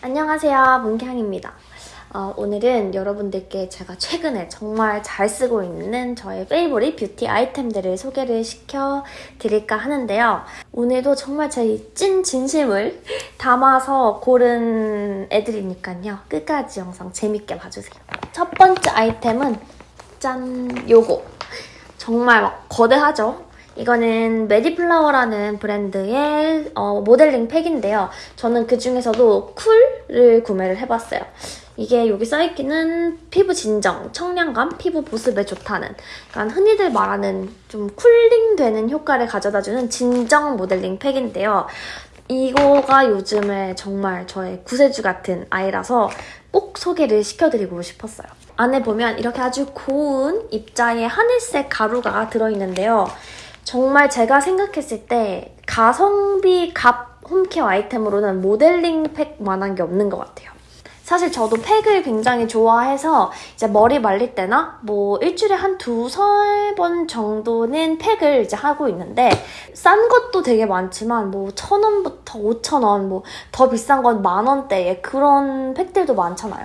안녕하세요 문향입니다 어, 오늘은 여러분들께 제가 최근에 정말 잘 쓰고 있는 저의 favorite beauty 아이템들을 소개를 시켜드릴까 하는데요. 오늘도 정말 제 찐 진심을 담아서 고른 애들이니까요. 끝까지 영상 재밌게 봐주세요. 첫 번째 아이템은 짠! 요거. 정말 막 거대하죠? 이거는 메디플라워라는 브랜드의 어, 모델링 팩인데요. 저는 그 중에서도 cool을 구매를 해봤어요. 이게 여기 써있기는 피부 진정, 청량감, 피부 보습에 좋다는 그러니까 흔히들 말하는 좀 쿨링되는 효과를 가져다주는 진정 모델링 팩인데요. 이거가 요즘에 정말 저의 구세주 같은 아이라서 꼭 소개를 시켜드리고 싶었어요. 안에 보면 이렇게 아주 고운 입자의 하늘색 가루가 들어있는데요. 정말 제가 생각했을 때 가성비 값 홈케어 아이템으로는 모델링 팩만한 게 없는 것 같아요. 사실 저도 팩을 굉장히 좋아해서 이제 머리 말릴 때나 뭐 일주일에 한 두세 번 정도는 팩을 이제 하고 있는데 싼 것도 되게 많지만 뭐 천 원부터 오천 원, 뭐 더 비싼 건 만 원대의 그런 팩들도 많잖아요.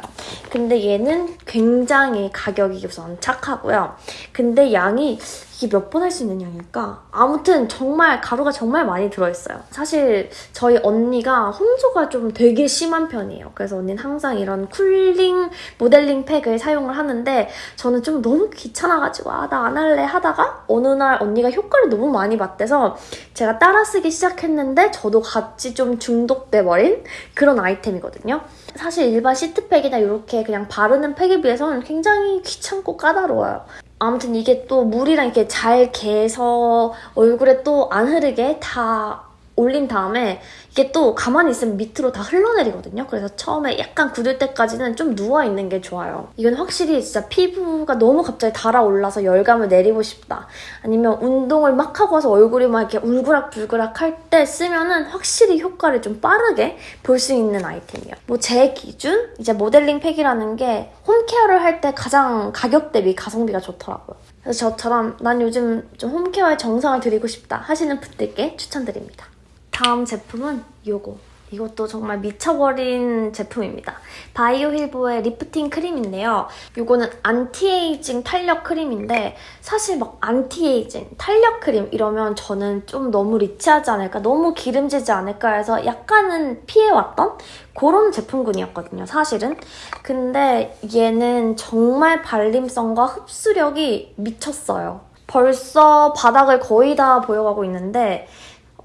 근데 얘는 굉장히 가격이 우선 착하고요. 근데 양이 이게 몇 번 할 수 있는 양일까? 아무튼 정말 가루가 정말 많이 들어있어요. 사실 저희 언니가 홍조가 좀 되게 심한 편이에요. 그래서 언니는 항상 이런 쿨링 모델링 팩을 사용을 하는데 저는 좀 너무 귀찮아가지고 아 나 안 할래 하다가 어느 날 언니가 효과를 너무 많이 봤대서 제가 따라 쓰기 시작했는데 저도 같이 좀 중독돼버린 그런 아이템이거든요. 사실 일반 시트팩이나 이렇게 그냥 바르는 팩에 비해서는 굉장히 귀찮고 까다로워요. 아무튼 이게 또 물이랑 이렇게 잘 개서 얼굴에 또 안 흐르게 다 올린 다음에 이게 또 가만히 있으면 밑으로 다 흘러내리거든요. 그래서 처음에 약간 굳을 때까지는 좀 누워있는 게 좋아요. 이건 확실히 진짜 피부가 너무 갑자기 달아올라서 열감을 내리고 싶다. 아니면 운동을 막 하고 와서 얼굴이 막 이렇게 울그락불그락 할 때 쓰면은 확실히 효과를 좀 빠르게 볼 수 있는 아이템이에요. 뭐 제 기준? 이제 모델링 팩이라는 게 home care를 할 때 가장 가격 대비 가성비가 좋더라고요. 그래서 저처럼 난 요즘 좀 home care에 정성을 들이고 싶다 하시는 분들께 추천드립니다. 다음 제품은 요거. 이것도 정말 미쳐버린 제품입니다. 바이오 힐보의 리프팅 크림인데요. 이거는 안티에이징 탄력 크림인데 사실 막 안티에이징, 탄력 크림 이러면 저는 좀 너무 rich하지 않을까, 너무 기름지지 않을까 해서 약간은 피해왔던 그런 제품군이었거든요, 사실은. 근데 얘는 정말 발림성과 흡수력이 미쳤어요. 벌써 바닥을 거의 다 보여가고 있는데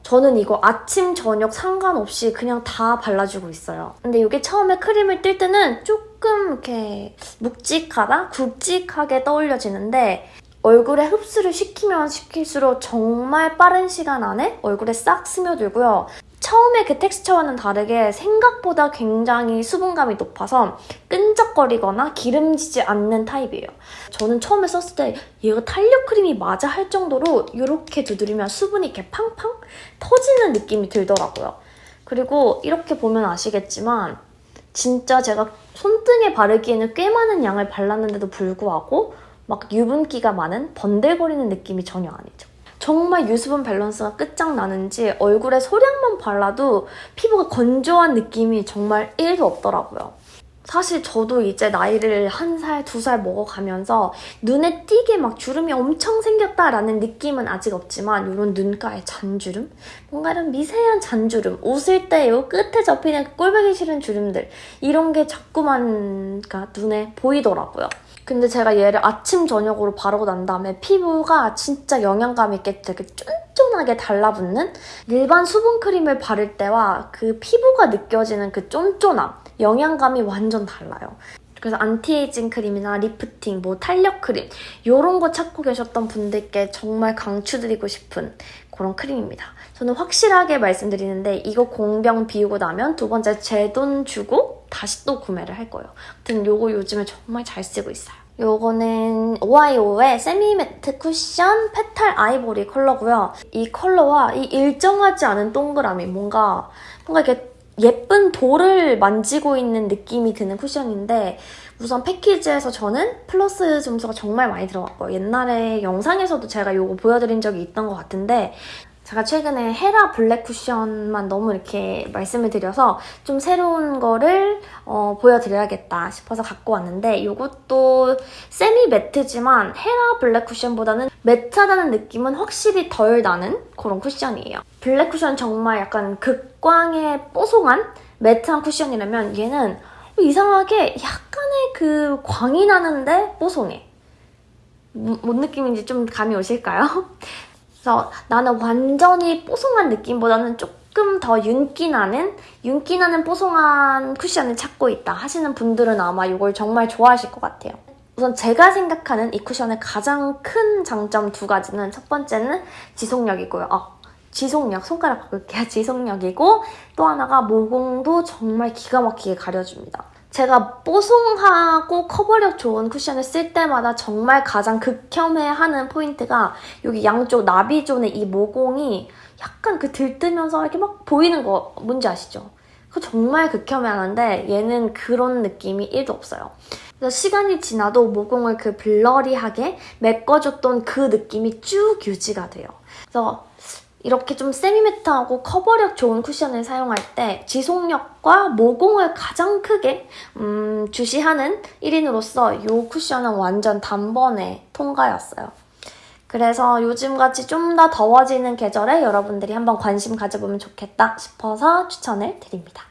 저는 이거 아침, 저녁 상관없이 그냥 다 발라주고 있어요. 근데 이게 처음에 크림을 뜰 때는 조금 이렇게 묵직하다? 굵직하게 떠올려지는데 얼굴에 흡수를 시키면 시킬수록 정말 빠른 시간 안에 얼굴에 싹 스며들고요. 처음에 그 텍스처와는 다르게 생각보다 굉장히 수분감이 높아서 끈적거리거나 기름지지 않는 타입이에요. 저는 처음에 썼을 때 얘가 탄력 크림이 맞아 할 정도로 이렇게 두드리면 수분이 이렇게 팡팡 터지는 느낌이 들더라고요. 그리고 이렇게 보면 아시겠지만 진짜 제가 손등에 바르기에는 꽤 많은 양을 발랐는데도 불구하고 막 유분기가 많은 번들거리는 느낌이 전혀 아니죠. 정말 유수분 밸런스가 끝장나는지 얼굴에 소량만 발라도 피부가 건조한 느낌이 정말 1도 없더라고요. 사실 저도 이제 나이를 한 살, 두 살 먹어가면서 눈에 띄게 막 주름이 엄청 생겼다라는 느낌은 아직 없지만 이런 눈가에 잔주름? 뭔가 이런 미세한 잔주름, 웃을 때이 끝에 접히는 꼴보기 싫은 주름들 이런 게 자꾸만 눈에 보이더라고요. 근데 제가 얘를 아침, 저녁으로 바르고 난 다음에 피부가 진짜 영양감 있게 되게 쫀쫀하게 달라붙는 일반 수분크림을 바를 때와 그 피부가 느껴지는 그 쫀쫀함, 영양감이 완전 달라요. 그래서 안티에이징 크림이나 리프팅, 뭐 탄력 크림 이런 거 찾고 계셨던 분들께 정말 강추드리고 싶은 그런 크림입니다. 저는 확실하게 말씀드리는데 이거 공병 비우고 나면 두 번째 제 돈 주고 다시 또 구매를 할 거예요. 아무튼 이거 요즘에 정말 잘 쓰고 있어요. 요거는 오아이오의 semi-matte 쿠션 petal 아이보리 컬러고요. 이 컬러와 이 일정하지 않은 동그라미 뭔가 뭔가 이렇게 예쁜 돌을 만지고 있는 느낌이 드는 쿠션인데 우선 패키지에서 저는 플러스 점수가 정말 많이 들어갔고요. 옛날에 영상에서도 제가 이거 보여드린 적이 있던 것 같은데 제가 최근에 헤라 블랙 쿠션만 너무 이렇게 말씀을 드려서 좀 새로운 거를 어, 보여드려야겠다 싶어서 갖고 왔는데 이것도 semi-matte지만 헤라 블랙 쿠션보다는 matte하다는 느낌은 확실히 덜 나는 그런 쿠션이에요. 블랙 쿠션 정말 약간 극강의 뽀송한 matte한 쿠션이라면 얘는 이상하게 약간의 그 광이 나는데 뽀송해. 뭐- 뭔 느낌인지 좀 감이 오실까요? 그래서 나는 완전히 뽀송한 느낌보다는 조금 더 윤기 나는 윤기 나는 뽀송한 쿠션을 찾고 있다 하시는 분들은 아마 이걸 정말 좋아하실 것 같아요. 우선 제가 생각하는 이 쿠션의 가장 큰 장점 두 가지는 첫 번째는 지속력이고요. 아, 지속력, 손가락 바꿀게요. 지속력이고 또 하나가 모공도 정말 기가 막히게 가려줍니다. 제가 뽀송하고 커버력 좋은 쿠션을 쓸 때마다 정말 가장 극혐해하는 포인트가 여기 양쪽 나비존의 이 모공이 약간 그 들뜨면서 이렇게 막 보이는 거 뭔지 아시죠? 그거 정말 극혐해하는데 얘는 그런 느낌이 1도 없어요. 그래서 시간이 지나도 모공을 그 blurry하게 메꿔줬던 그 느낌이 쭉 유지가 돼요. 그래서 이렇게 좀 semi-matte하고 커버력 좋은 쿠션을 사용할 때 지속력과 모공을 가장 크게 음, 주시하는 1인으로서 이 쿠션은 완전 단번에 통과였어요. 그래서 요즘같이 좀 더 더워지는 계절에 여러분들이 한번 관심 가져보면 좋겠다 싶어서 추천을 드립니다.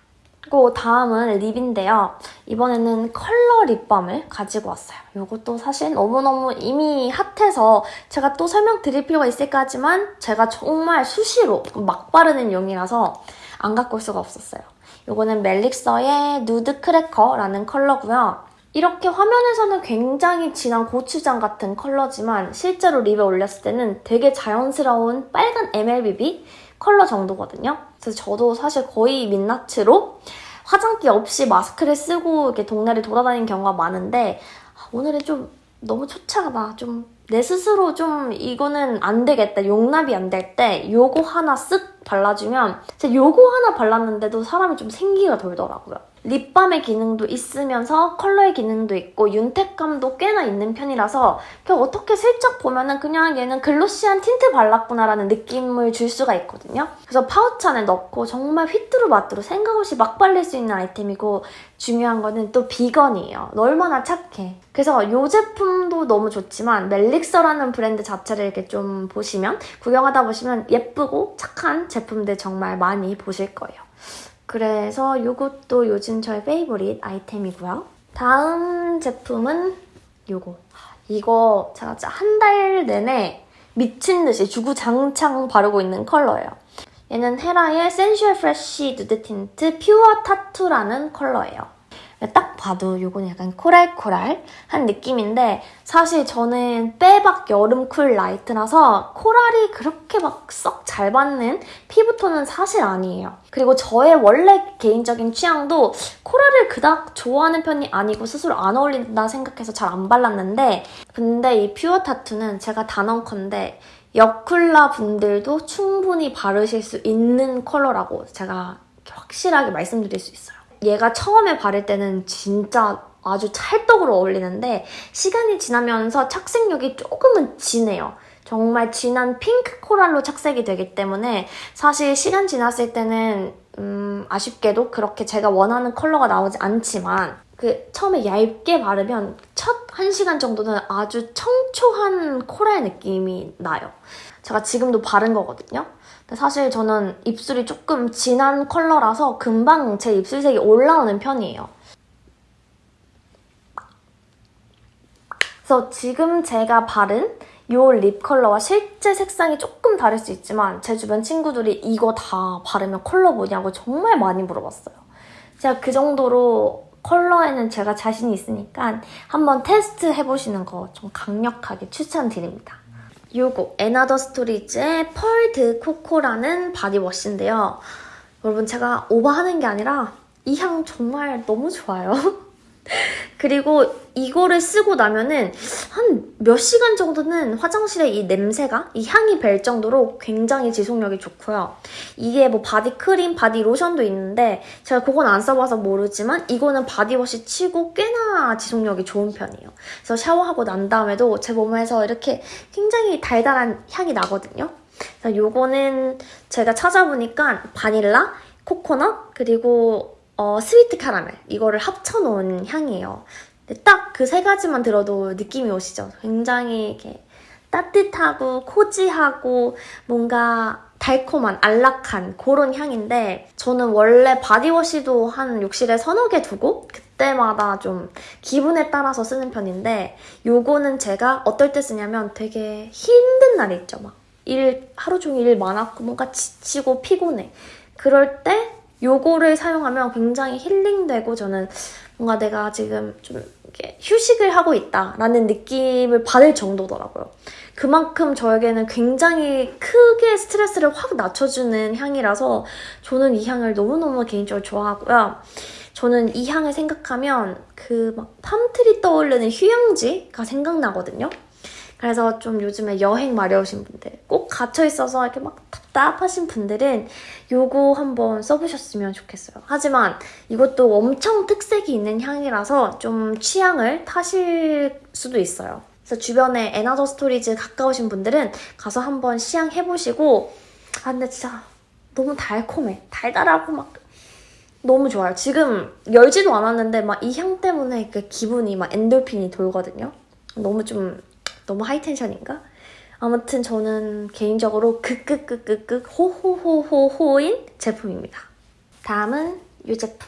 그리고 다음은 립인데요. 이번에는 컬러 립밤을 가지고 왔어요. 이것도 사실 너무너무 이미 핫해서 제가 또 설명드릴 필요가 있을까 하지만 제가 정말 수시로 막 바르는 용이라서 안 갖고 올 수가 없었어요. 이거는 멜릭서의 누드 크래커라는 컬러고요. 이렇게 화면에서는 굉장히 진한 고추장 같은 컬러지만 실제로 lip에 올렸을 때는 되게 자연스러운 빨간 MLBB 컬러 정도거든요. 그래서 저도 사실 거의 민낯으로 화장기 없이 마스크를 쓰고 이렇게 동네를 돌아다니는 경우가 많은데 아, 오늘은 좀 너무 초췌하다. 좀 내 스스로 좀 이거는 안 되겠다. 용납이 안 될 때 요거 하나 쓱 발라주면 제가 요거 하나 발랐는데도 사람이 좀 생기가 돌더라고요. 립밤의 기능도 있으면서 컬러의 기능도 있고 윤택감도 꽤나 있는 편이라서 어떻게 슬쩍 보면은 그냥 얘는 glossy한 틴트 발랐구나라는 느낌을 줄 수가 있거든요. 그래서 파우치 안에 넣고 정말 휘뚜루마뚜루 생각 없이 막 발릴 수 있는 아이템이고 중요한 거는 또 비건이에요. 너 얼마나 착해. 그래서 이 제품도 너무 좋지만 멜릭서라는 브랜드 자체를 이렇게 좀 보시면 구경하다 보시면 예쁘고 착한 제품들 정말 많이 보실 거예요. 그래서 이것도 요즘 저의 favorite 아이템이고요. 다음 제품은 이거. 이거 제가 진짜 한 달 내내 미친 듯이 주구장창 바르고 있는 컬러예요. 얘는 헤라의 Sensual Fresh Nude Tint Pure Tattoo라는 컬러예요. 딱 봐도 이거는 약간 코랄코랄한 느낌인데 사실 저는 빼박 여름 cool light라서 코랄이 그렇게 막 썩 잘 받는 피부톤은 사실 아니에요. 그리고 저의 원래 개인적인 취향도 코랄을 그닥 좋아하는 편이 아니고 스스로 안 어울린다 생각해서 잘 안 발랐는데 근데 이 퓨어 타투는 제가 단언컨대 여쿨라 분들도 충분히 바르실 수 있는 컬러라고 제가 확실하게 말씀드릴 수 있어요. 얘가 처음에 바를 때는 진짜 아주 찰떡으로 어울리는데 시간이 지나면서 착색력이 조금은 진해요. 정말 진한 핑크 코랄로 착색이 되기 때문에 사실 시간 지났을 때는 음, 아쉽게도 그렇게 제가 원하는 컬러가 나오지 않지만 그 처음에 얇게 바르면 첫 1시간 정도는 아주 청 초한 코랄 느낌이 나요. 제가 지금도 바른 거거든요. 근데 사실 저는 입술이 조금 진한 컬러라서 금방 제 입술색이 올라오는 편이에요. 그래서 지금 제가 바른 이 립 컬러와 실제 색상이 조금 다를 수 있지만 제 주변 친구들이 이거 다 바르면 컬러 뭐냐고 정말 많이 물어봤어요. 제가 그 정도로 컬러에는 제가 자신이 있으니까 한번 테스트 해보시는 거 좀 강력하게 추천드립니다. 요거 에나더 스토리즈의 펄드 코코라는 바디워시인데요. 여러분 제가 오버하는 게 아니라 이 향 정말 너무 좋아요. 그리고 이거를 쓰고 나면은 한 몇 시간 정도는 화장실에 이 냄새가 이 향이 벨 정도로 굉장히 지속력이 좋고요. 이게 뭐 바디 크림, 바디 로션도 있는데 제가 그건 안 써봐서 모르지만 이거는 바디워시 치고 꽤나 지속력이 좋은 편이에요. 그래서 샤워하고 난 다음에도 제 몸에서 이렇게 굉장히 달달한 향이 나거든요. 그래서 요거는 제가 찾아보니까 바닐라, 코코넛, 그리고 어, sweet 카라멜 이거를 합쳐놓은 향이에요. 딱 그 세 가지만 들어도 느낌이 오시죠? 굉장히 이렇게 따뜻하고 cozy하고 뭔가 달콤한 안락한 그런 향인데 저는 원래 바디워시도 한 욕실에 서너 개 두고 그때마다 좀 기분에 따라서 쓰는 편인데 요거는 제가 어떨 때 쓰냐면 되게 힘든 날이 있죠 막 일 하루 종일 일 많았고 뭔가 지치고 피곤해 그럴 때 요거를 사용하면 굉장히 힐링되고 저는 뭔가 내가 지금 좀 이렇게 휴식을 하고 있다라는 느낌을 받을 정도더라고요. 그만큼 저에게는 굉장히 크게 스트레스를 확 낮춰주는 향이라서 저는 이 향을 너무너무 개인적으로 좋아하고요. 저는 이 향을 생각하면 그 막 팜트리 떠오르는 휴양지가 생각나거든요. 그래서 좀 요즘에 여행 마려우신 분들, 꼭 갇혀있어서 이렇게 막 답답하신 분들은 요거 한번 써보셨으면 좋겠어요. 하지만 이것도 엄청 특색이 있는 향이라서 좀 취향을 타실 수도 있어요. 그래서 주변에 & Other Stories 가까우신 분들은 가서 한번 시향해보시고 아 근데 진짜 너무 달콤해. 달달하고 막 너무 좋아요. 지금 열지도 않았는데 막 이 향 때문에 그 기분이 막 엔돌핀이 돌거든요. 너무 좀 너무 high tension인가? 아무튼 저는 개인적으로 극극극극극 호호호호호인 제품입니다. 다음은 이 제품.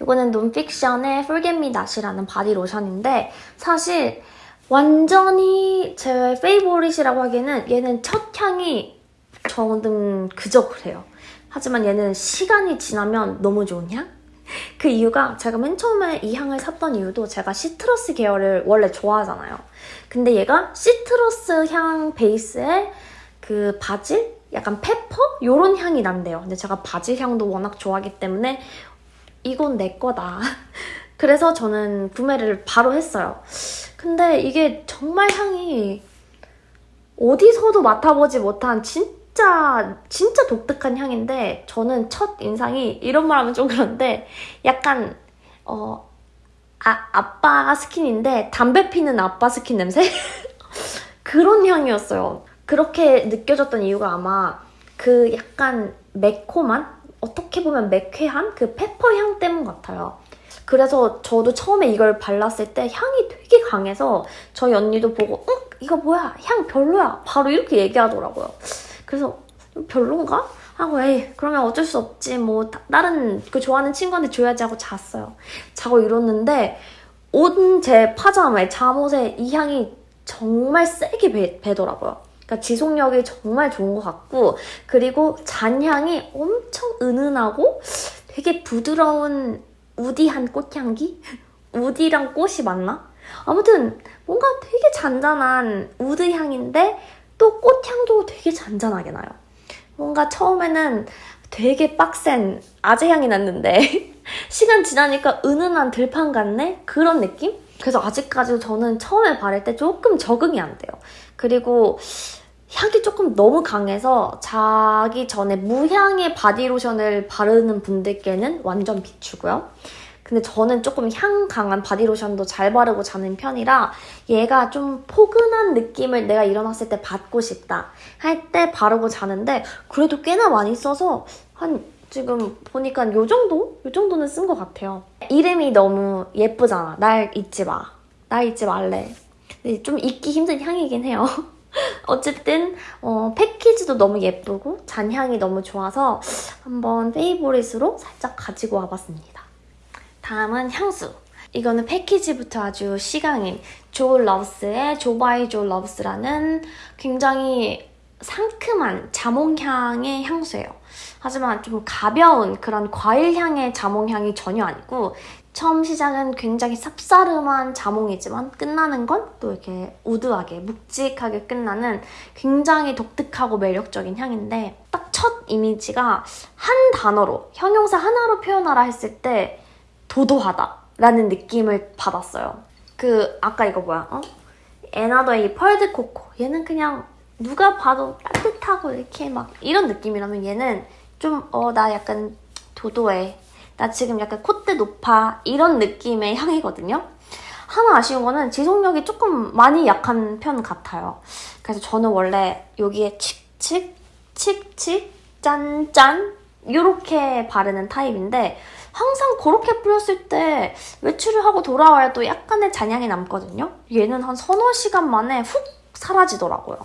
이거는 논픽션의 Me Not이라는 바디 로션인데 사실 완전히 제 favorite이라고 하기에는 얘는 첫 향이 저는 그저 그래요. 하지만 얘는 시간이 지나면 너무 좋은 향? 그 이유가 제가 맨 처음에 이 향을 샀던 이유도 제가 시트러스 계열을 원래 좋아하잖아요. 근데 얘가 시트러스 향 베이스에 그 바질? 약간 페퍼? 이런 향이 난대요. 근데 제가 바질 향도 워낙 좋아하기 때문에 이건 내 거다. 그래서 저는 구매를 바로 했어요. 근데 이게 정말 향이 어디서도 맡아보지 못한 진 짜 진짜 독특한 향인데 저는 첫 인상이 이런 말 하면 좀 그런데 약간 어 아, 아빠 스킨인데 담배 피는 아빠 스킨 냄새? 그런 향이었어요. 그렇게 느껴졌던 이유가 아마 그 약간 매콤한 어떻게 보면 매쾌한 그 pepper 향 때문 같아요. 그래서 저도 처음에 이걸 발랐을 때 향이 되게 강해서 저희 언니도 보고 응? 이거 뭐야? 향 별로야. 바로 이렇게 얘기하더라고요. 그래서 별론가? 하고 에이 그러면 어쩔 수 없지 뭐 다른 그 좋아하는 친구한테 줘야지 하고 잤어요. 자고 일어났는데 온 제 파자마에 잠옷에 이 향이 정말 세게 배, 배더라고요. 그러니까 지속력이 정말 좋은 것 같고 그리고 잔향이 엄청 은은하고 되게 부드러운 woody한 꽃향기? woody랑 꽃이 맞나? 아무튼 뭔가 되게 잔잔한 우드 향인데 또 꽃향도 되게 잔잔하게 나요. 뭔가 처음에는 되게 빡센 아재 향이 났는데 시간 지나니까 은은한 들판 같네? 그런 느낌? 그래서 아직까지도 저는 처음에 바를 때 조금 적응이 안 돼요. 그리고 향이 조금 너무 강해서 자기 전에 무향의 바디로션을 바르는 분들께는 완전 비추고요. 근데 저는 조금 향 강한 바디로션도 잘 바르고 자는 편이라 얘가 좀 포근한 느낌을 내가 일어났을 때 받고 싶다 할 때 바르고 자는데 그래도 꽤나 많이 써서 한 지금 보니까 요 정도? 요 정도는 쓴 것 같아요. 이름이 너무 예쁘잖아. 날 잊지 마. 날 잊지 말래. 좀 잊기 힘든 향이긴 해요. 어쨌든 어, 패키지도 너무 예쁘고 잔향이 너무 좋아서 한번 페이보릿으로 살짝 가지고 와봤습니다. 다음은 향수. 이거는 패키지부터 아주 시강인 Jo Loves의 Jo by Jo Loves라는 굉장히 상큼한 자몽향의 향수예요. 하지만 좀 가벼운 그런 과일향의 자몽향이 전혀 아니고 처음 시작은 굉장히 쌉싸름한 자몽이지만 끝나는 건 또 이렇게 우드하게 묵직하게 끝나는 굉장히 독특하고 매력적인 향인데 딱 첫 이미지가 한 단어로 형용사 하나로 표현하라 했을 때 도도하다라는 느낌을 받았어요. 그 아까 이거 뭐야? 어? 에나더의 펄드 코코 얘는 그냥 누가 봐도 따뜻하고 이렇게 막 이런 느낌이라면 얘는 좀 어 나 약간 도도해 나 지금 약간 콧대 높아 이런 느낌의 향이거든요. 하나 아쉬운 거는 지속력이 조금 많이 약한 편 같아요. 그래서 저는 원래 여기에 칙칙 칙칙, 짠짠 이렇게 바르는 타입인데 항상 그렇게 뿌렸을 때 외출을 하고 돌아와야 또 약간의 잔향이 남거든요. 얘는 한 서너 시간 만에 훅 사라지더라고요.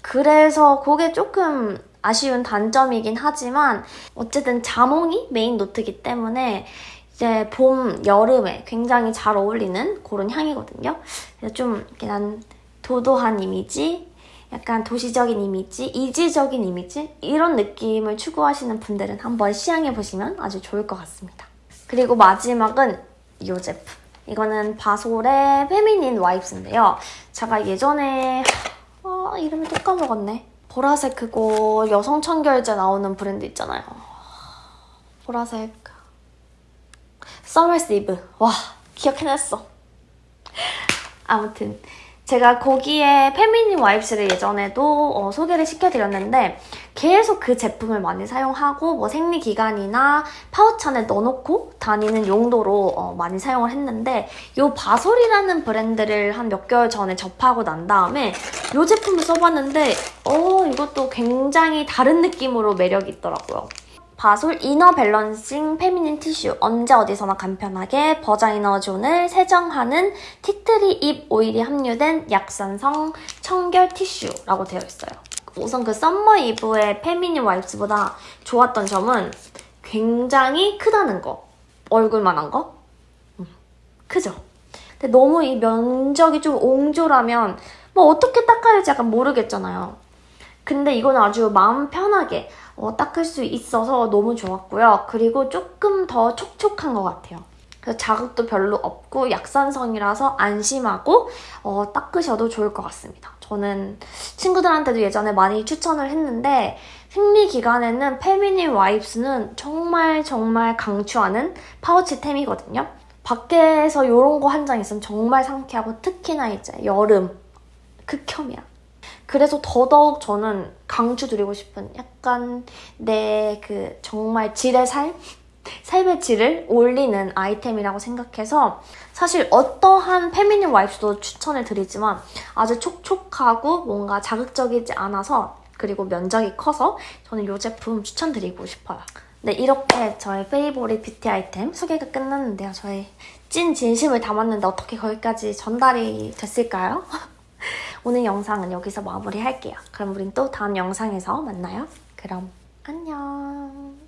그래서 그게 조금 아쉬운 단점이긴 하지만 어쨌든 자몽이 메인 노트이기 때문에 이제 봄, 여름에 굉장히 잘 어울리는 그런 향이거든요. 그래서 좀 이렇게 난 도도한 이미지, 약간 도시적인 이미지, 이지적인 이미지 이런 느낌을 추구하시는 분들은 한번 시향해보시면 아주 좋을 것 같습니다. 그리고 마지막은 이 제품. 이거는 바솔의 페미닌 와이프인데요. 제가 예전에 아, 이름을 또 까먹었네. 보라색 그거 여성 청결제 나오는 브랜드 있잖아요. 보라색 Summer's Eve. 와 기억해냈어. 아무튼 제가 거기에 feminine wipes를 예전에도 어, 소개를 시켜드렸는데 계속 그 제품을 많이 사용하고 뭐 생리기간이나 파우치 안에 넣어놓고 다니는 용도로 어, 많이 사용을 했는데 이 바솔이라는 브랜드를 한 몇 개월 전에 접하고 난 다음에 이 제품을 써봤는데 어 이것도 굉장히 다른 느낌으로 매력이 있더라고요. 바솔 inner balancing feminine 티슈 언제 어디서나 간편하게 vagina zone을 세정하는 티트리 잎 오일이 함유된 약산성 청결 티슈라고 되어 있어요. 우선 그 Summer's Eve의 feminine wipes보다 좋았던 점은 굉장히 크다는 거. 얼굴만한 거? 음, 크죠? 근데 너무 이 면적이 좀 옹졸하면 뭐 어떻게 닦아야 할지 약간 모르겠잖아요. 근데 이건 아주 마음 편하게 어, 닦을 수 있어서 너무 좋았고요. 그리고 조금 더 촉촉한 것 같아요. 그래서 자극도 별로 없고 약산성이라서 안심하고 어, 닦으셔도 좋을 것 같습니다. 저는 친구들한테도 예전에 많이 추천을 했는데 생리 기간에는 페미닌 와이프스는 정말 정말 강추하는 파우치템이거든요. 밖에서 이런 거 한 장 있으면 정말 상쾌하고 특히나 이제 여름 극혐이야. 그래서 더더욱 저는 강추드리고 싶은 약간 내 그 정말 질의 삶? 삶의 질을 올리는 아이템이라고 생각해서 사실 어떠한 feminine wipe도 추천을 드리지만 아주 촉촉하고 뭔가 자극적이지 않아서 그리고 면적이 커서 저는 이 제품 추천드리고 싶어요. 네, 이렇게 저의 favorite 뷰티 아이템 소개가 끝났는데요. 저의 찐 진심을 담았는데 어떻게 거기까지 전달이 됐을까요? 오늘 영상은 여기서 마무리할게요. 그럼 우린 또 다음 영상에서 만나요. 그럼 안녕.